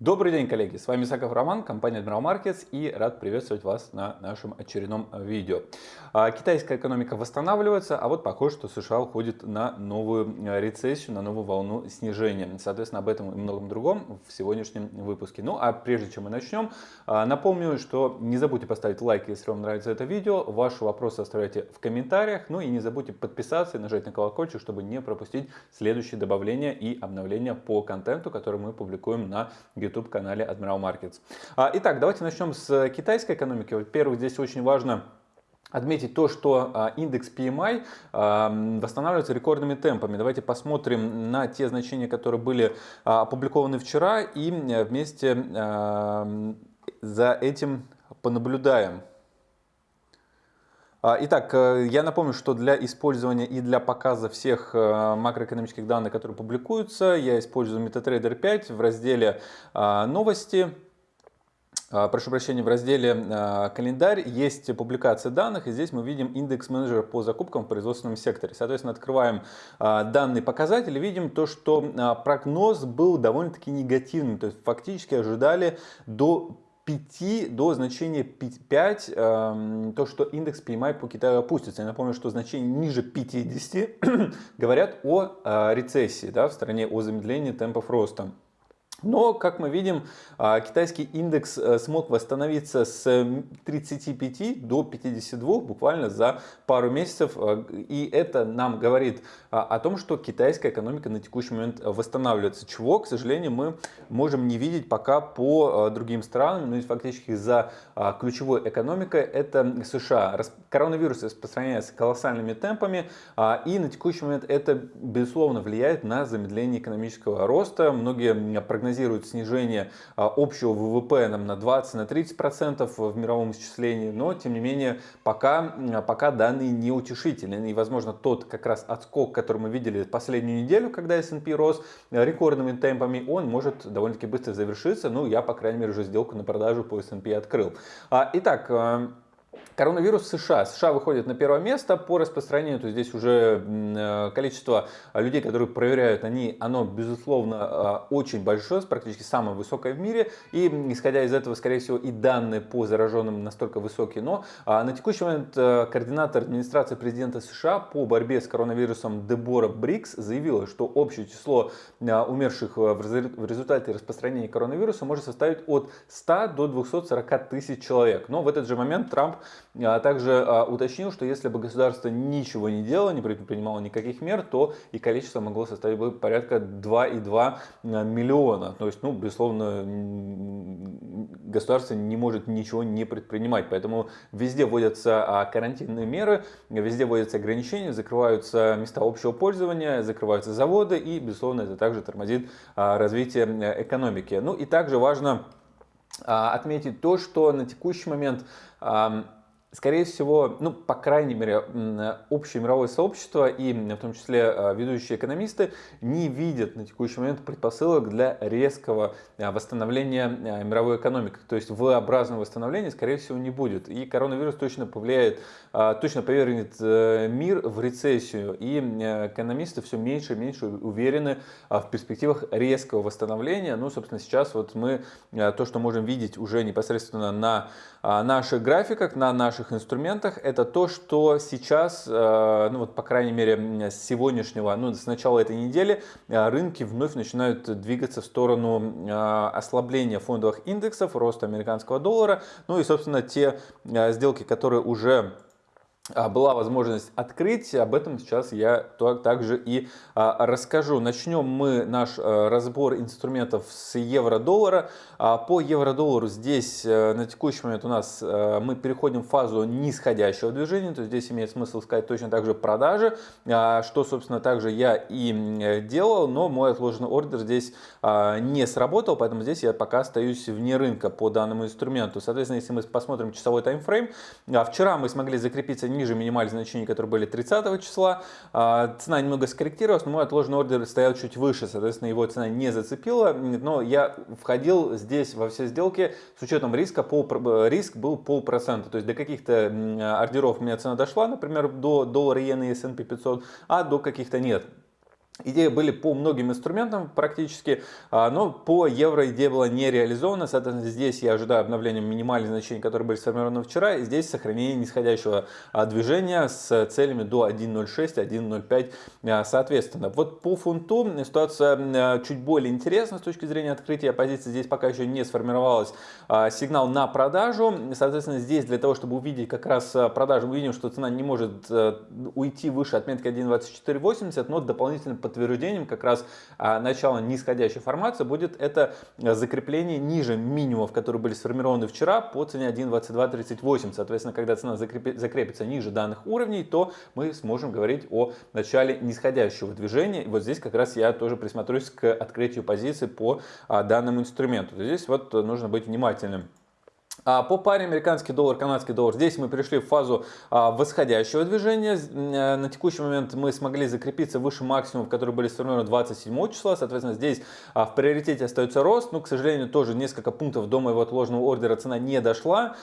Добрый день, коллеги! С вами Саков Роман, компания Admiral Markets и рад приветствовать вас на нашем очередном видео. А, китайская экономика восстанавливается, а вот похоже, что США уходит на новую э, рецессию, на новую волну снижения. Соответственно, об этом и многом другом в сегодняшнем выпуске. Ну а прежде чем мы начнем, а, напомню, что не забудьте поставить лайк, если вам нравится это видео. Ваши вопросы оставляйте в комментариях. Ну и не забудьте подписаться и нажать на колокольчик, чтобы не пропустить следующие добавления и обновления по контенту, который мы публикуем на YouTube-канале Admiral Markets. А, итак, давайте начнем с китайской экономики. Во-первых, здесь очень важно отметить то, что а, индекс PMI а, восстанавливается рекордными темпами. Давайте посмотрим на те значения, которые были опубликованы вчера и вместе за этим понаблюдаем. А, итак, э, я напомню, что для использования и для показа всех э, макроэкономических данных, которые публикуются, я использую MetaTrader 5 в разделе а, «Новости». А, прошу прощения, в разделе «Календарь» есть публикация данных, и здесь мы видим индекс менеджера по закупкам в производственном секторе. Соответственно, открываем данные показатели, видим то, что прогноз был довольно-таки негативным, то есть фактически ожидали до 5 до значения 5, э, то, что индекс PMI по Китаю опустится. Я напомню, что значение ниже 50 говорят о э, рецессии да, в стране, о замедлении темпов роста. Но, как мы видим, а, китайский индекс э, смог восстановиться с 35 до 52 буквально за пару месяцев. А, и это нам говорит а, о том, что китайская экономика на текущий момент восстанавливается. Чего, к сожалению, мы можем не видеть пока по другим странам. Ну и фактически за ключевой экономикой это США. Коронавирус распространяется колоссальными темпами. И на текущий момент это, безусловно, влияет на замедление экономического роста. Многие прогнозируют прогнозируют снижение а, общего ВВП нам на 20-30% в мировом исчислении, но тем не менее пока, пока данные не утешительны. И возможно тот как раз отскок, который мы видели последнюю неделю, когда S&P рос рекордными темпами, он может довольно-таки быстро завершиться. Ну, я, по крайней мере, уже сделку на продажу по S&P открыл. А, итак, Коронавирус США. США выходит на первое место по распространению, то здесь уже э, количество людей, которые проверяют, они, оно безусловно э, очень большое, практически самое высокое в мире. И исходя из этого, скорее всего, и данные по зараженным настолько высокие. Но а, на текущий момент э, координатор администрации президента США по борьбе с коронавирусом Дебора Брикс заявила, что общее число умерших в результате распространения коронавируса может составить от 100 до 240 тысяч человек. Но в этот же момент Трамп а также а, уточнил, что если бы государство ничего не делало, не предпринимало никаких мер, то и количество могло составить бы порядка 2,2 а, миллиона. То есть, ну, безусловно, государство не может ничего не предпринимать. Поэтому везде вводятся карантинные меры, везде вводятся ограничения, закрываются места общего пользования, закрываются заводы и, безусловно, это также тормозит развитие экономики. Ну и также важно отметить то, что на текущий момент скорее всего, ну, по крайней мере, общее мировое сообщество и в том числе а, ведущие экономисты не видят на текущий момент предпосылок для резкого а, восстановления а, мировой экономики. То есть V-образного восстановления, скорее всего, не будет. И коронавирус точно повлияет, точно повергнет э, мир в рецессию. И экономисты все меньше и меньше уверены в перспективах резкого восстановления. Ну, собственно, сейчас вот мы то, что можем видеть уже непосредственно на наших графиках, на наших наших инструментах, это то, что сейчас, э, ну вот по крайней мере с сегодняшнего, ну с начала этой недели, э, рынки вновь начинают двигаться в сторону э, ослабления фондовых индексов, роста американского доллара, ну и собственно те сделки, которые уже была возможность открыть. Об этом сейчас я также и а, расскажу. Начнем мы наш а, разбор инструментов с евро-доллара. По евро-доллару здесь на текущий момент у нас мы переходим в фазу нисходящего движения. То есть здесь имеет смысл сказать точно так же продажи, что, собственно, также я и делал. Но мой отложенный ордер здесь не сработал, поэтому здесь я пока остаюсь вне рынка по данному инструменту. Соответственно, если мы посмотрим часовой таймфрейм, вчера мы смогли закрепиться ниже минимальных значений, которые были 30 числа. А, цена немного скорректировалась, но мой отложенный ордер стоял чуть выше, соответственно, его цена не зацепила. Но я входил здесь во все сделки с учетом риска, пол, риск был полпроцента. То есть до каких-то ордеров у меня цена дошла, например, до доллара иены S&P 500, а до каких-то нет. Идеи были по многим инструментам практически, а, но по евро идея была не реализована. Соответственно, здесь я ожидаю обновления минимальных значений, которые были сформированы вчера. И здесь сохранение нисходящего а, движения с целями до 1.06, 1.05 а, соответственно. Вот по фунту ситуация чуть более интересна с точки зрения открытия позиции. Здесь пока еще не сформировалась сигнал на продажу. Соответственно, здесь для того, чтобы увидеть как раз продажу, мы видим, что цена не может уйти выше отметки 1.2480, но дополнительно подтверждением как раз а, начала нисходящей формации будет это а, закрепление ниже минимумов, которые были сформированы вчера по цене 1.2238. Соответственно, когда цена закрепится ниже данных уровней, то мы сможем говорить о начале нисходящего движения. И вот здесь как раз я тоже присмотрюсь к открытию позиции по а, данному инструменту. Здесь вот нужно быть внимательным. А, по паре американский доллар, канадский доллар, здесь мы перешли в фазу а, восходящего движения. Э, на текущий момент мы смогли закрепиться выше максимумов, которые были сформированы 27 числа. Соответственно, здесь а, в приоритете остается рост. Но, к сожалению, тоже несколько пунктов до моего отложенного ордера цена не дошла.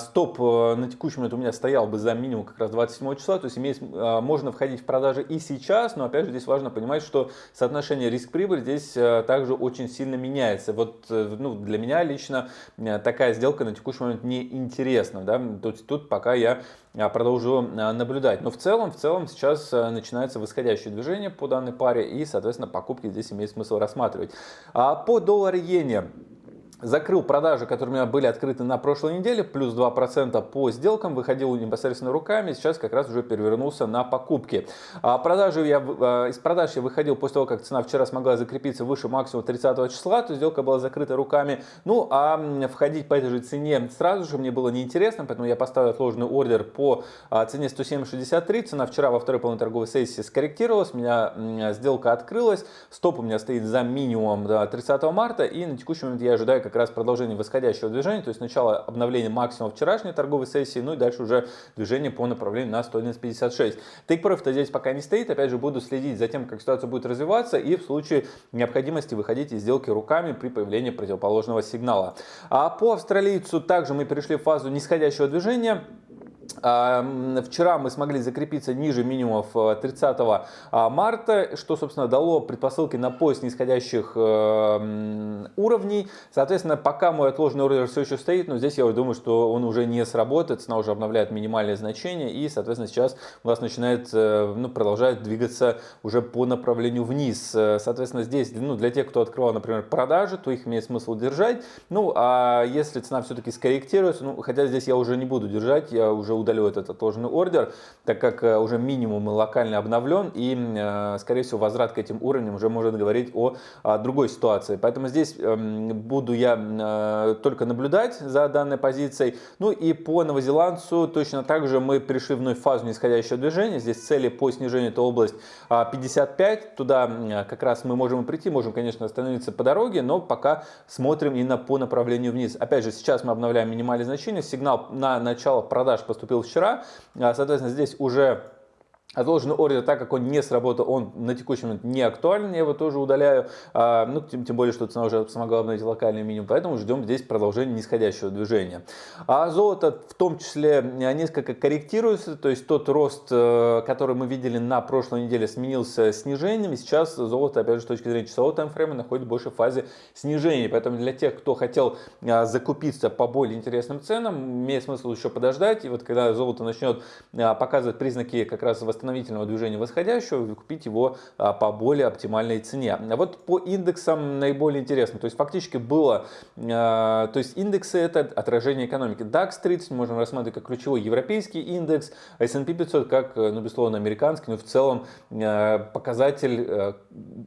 Стоп э, на текущий момент у меня стоял бы за минимум как раз 27 числа. То есть имеет, можно входить в продажи и сейчас. Но, опять же, здесь важно понимать, что соотношение риск-прибыль здесь э, также очень сильно меняется. Вот ну, для меня лично такая сделка на текущий момент не интересно. Да? Тут, тут пока я а, продолжу а, наблюдать. Но в целом, в целом сейчас а, начинается восходящее движение по данной паре и, соответственно, покупки здесь имеет смысл рассматривать. По доллар-иене закрыл продажи, которые у меня были открыты на прошлой неделе, плюс 2% по сделкам, выходил непосредственно руками, сейчас как раз уже перевернулся на покупки. А продажи я, а, из продаж я выходил после того, как цена вчера смогла закрепиться выше максимума 30 числа, то сделка была закрыта руками. Ну, а входить по этой же цене сразу же мне было неинтересно, поэтому я поставил отложенный ордер по а, цене 107.63. Цена вчера во второй половине торговой сессии скорректировалась, у меня сделка открылась, стоп у меня стоит за минимумом 30 марта, и на текущий момент я ожидаю как раз продолжение восходящего движения, то есть сначала обновление максимума вчерашней торговой сессии, ну и дальше уже движение по направлению на 111.56. Take profit здесь пока не стоит, опять же буду следить за тем, как ситуация будет развиваться и в случае необходимости выходить из сделки руками при появлении противоположного сигнала. А по австралийцу также мы перешли в фазу нисходящего движения. Вчера мы смогли закрепиться ниже минимумов 30 э, а, марта, что, собственно, дало предпосылки на поиск нисходящих э, уровней. Соответственно, пока мой отложенный ордер все еще стоит, но здесь я думаю, что он уже не сработает, цена уже обновляет минимальные значения, и, соответственно, сейчас у нас начинает, э, ну, продолжает двигаться уже по направлению вниз. Соответственно, здесь, ну, для тех, кто открывал, например, продажи, то их имеет смысл держать. Ну, а если цена все-таки скорректируется, ну, хотя здесь я уже не буду держать, я уже удалю этот отложенный ордер, так как э, уже минимум локально обновлен и, э, скорее всего, возврат к этим уровням уже может говорить о, другой ситуации. Поэтому здесь эм, буду я э, только наблюдать за данной позицией. Ну и по новозеландцу точно так же мы пришли в вновь фазу нисходящего движения. Здесь цели по снижению это область 55. А, Туда как раз мы можем прийти, можем, конечно, остановиться по дороге, но пока смотрим именно по направлению вниз. Опять же, сейчас мы обновляем минимальные значения. Сигнал на начало продаж поступил поступил вчера. А, соответственно, здесь уже Отложенный ордер, так как он не сработал, он на текущий момент не актуален, я его тоже удаляю. А, ну, тем, тем более, что цена уже смогла обновить локальный минимум, поэтому ждем здесь продолжения нисходящего движения. А золото в том числе несколько корректируется, то есть тот рост, э, который мы видели на прошлой неделе, сменился снижением, и сейчас золото, опять же, с точки зрения часового таймфрейма, находится больше в фазе снижения. Поэтому для тех, кто хотел а, закупиться по более интересным ценам, имеет смысл еще подождать, и вот когда золото начнет а, показывать признаки как раз восстановления восстановительного движения восходящего, купить его а, по более оптимальной цене. А вот по индексам наиболее интересно. То есть фактически было, а, то есть индексы это отражение экономики. DAX 30 можно рассматривать как ключевой европейский индекс, S&P 500 как, ну, безусловно, американский, но в целом показатель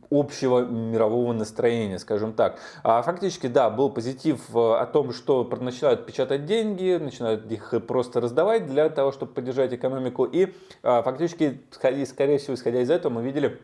общего мирового настроения, скажем так. Фактически, да, был позитив о том, что начинают печатать деньги, начинают их просто раздавать для того, чтобы поддержать экономику. И фактически скорее всего, исходя из этого, мы видели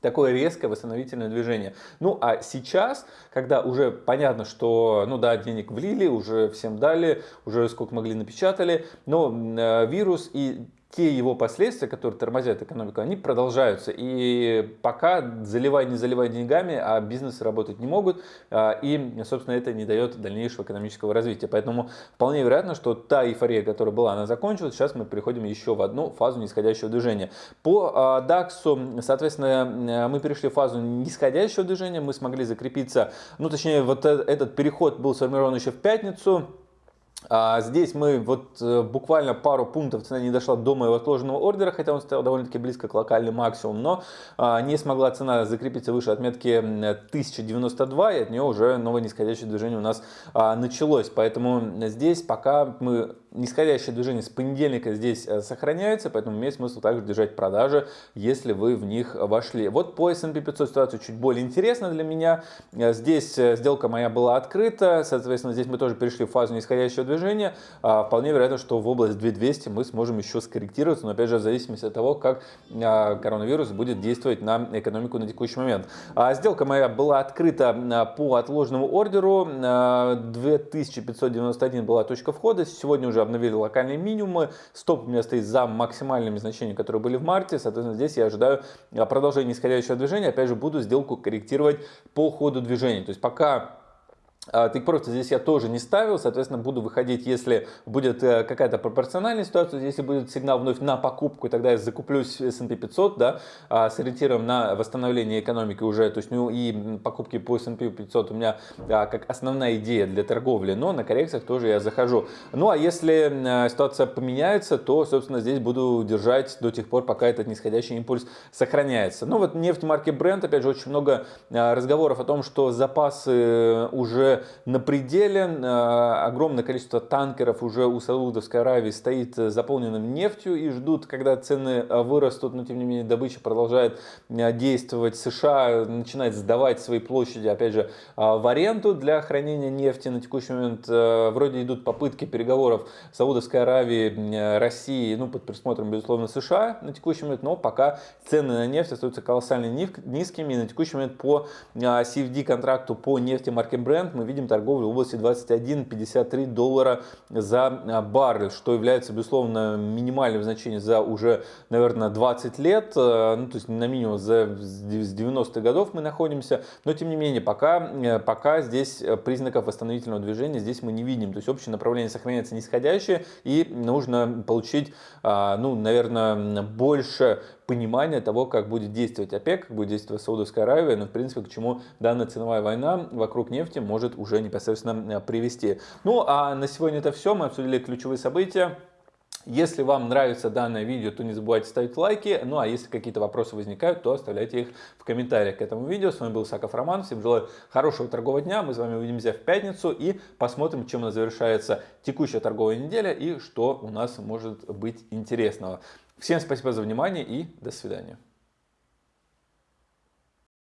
такое резкое восстановительное движение. Ну а сейчас, когда уже понятно, что, ну да, денег влили, уже всем дали, уже сколько могли напечатали, но э, вирус и те его последствия, которые тормозят экономику, они продолжаются. И пока заливай, не заливай деньгами, а бизнесы работать не могут, а, и, собственно, это не дает дальнейшего экономического развития. Поэтому вполне вероятно, что та эйфория, которая была, она закончилась. Сейчас мы переходим еще в одну фазу нисходящего движения. По DAX, соответственно, мы перешли в фазу нисходящего движения, мы смогли закрепиться, ну, точнее, вот э, этот переход был сформирован еще в пятницу, а здесь мы вот э, буквально пару пунктов цена не дошла до моего отложенного ордера, хотя он стоял довольно-таки близко к локальному максимуму, но а, не смогла цена закрепиться выше отметки 1092, и от нее уже новое нисходящее движение у нас а, началось. Поэтому здесь пока мы нисходящее движение с понедельника здесь э, сохраняется, поэтому имеет смысл также держать продажи, если вы в них вошли. Вот по S&P 500 ситуация чуть более интересна для меня. Э, здесь сделка моя была открыта, соответственно, здесь мы тоже перешли в фазу нисходящего движения движения, а, вполне вероятно, что в область 2200 мы сможем еще скорректироваться, но опять же в зависимости от того, как а, коронавирус будет действовать на экономику на текущий момент. А, сделка моя была открыта по отложенному ордеру, 2591 была точка входа, сегодня уже обновили локальные минимумы, стоп у меня стоит за максимальными значениями, которые были в марте, соответственно здесь я ожидаю продолжения нисходящего движения, опять же буду сделку корректировать по ходу движения, то есть пока Take Profit здесь я тоже не ставил, соответственно, буду выходить, если будет э, какая-то пропорциональная ситуация, если будет сигнал вновь на покупку, тогда я закуплюсь S&P 500, да, а, с на восстановление экономики уже, то есть, ну, и покупки по S&P 500 у меня а, как основная идея для торговли, но на коррекциях тоже я захожу. Ну, а если э, ситуация поменяется, то, собственно, здесь буду держать до тех пор, пока этот нисходящий импульс сохраняется. Ну, вот нефть марки Brent, опять же, очень много э, разговоров о том, что запасы уже на пределе. Э, огромное количество танкеров уже у Саудовской Аравии стоит э, заполненным нефтью и ждут, когда цены э, вырастут, но тем не менее добыча продолжает действовать. США начинает сдавать свои площади, опять же, в аренду для хранения нефти. На текущий момент вроде идут попытки переговоров Саудовской Аравии, России, ну, под присмотром, безусловно, США на текущий момент, но пока цены на нефть остаются колоссально низкими. И на текущий момент по CFD контракту по нефти марки Brent мы видим торговлю в области 21-53 доллара за а, баррель, что является, безусловно, минимальным значением за уже, наверное, 20 лет, э, ну, то есть на минимум за, с 90-х годов мы находимся, но тем не менее, пока, э, пока здесь признаков восстановительного движения здесь мы не видим, то есть общее направление сохраняется нисходящее и нужно получить, а, ну, наверное, больше понимания того, как будет действовать ОПЕК, как будет действовать Саудовская Аравия, но в принципе к чему данная ценовая война вокруг нефти может уже непосредственно э, привести. Ну а на сегодня это все, мы обсудили ключевые события. Если вам нравится данное видео, то не забывайте ставить лайки. Ну а если какие-то вопросы возникают, то оставляйте их в комментариях к этому видео. С вами был Саков Роман. Всем желаю хорошего торгового дня. Мы с вами увидимся в пятницу и посмотрим, чем у нас завершается текущая торговая неделя и что у нас может быть интересного. Всем спасибо за внимание и до свидания.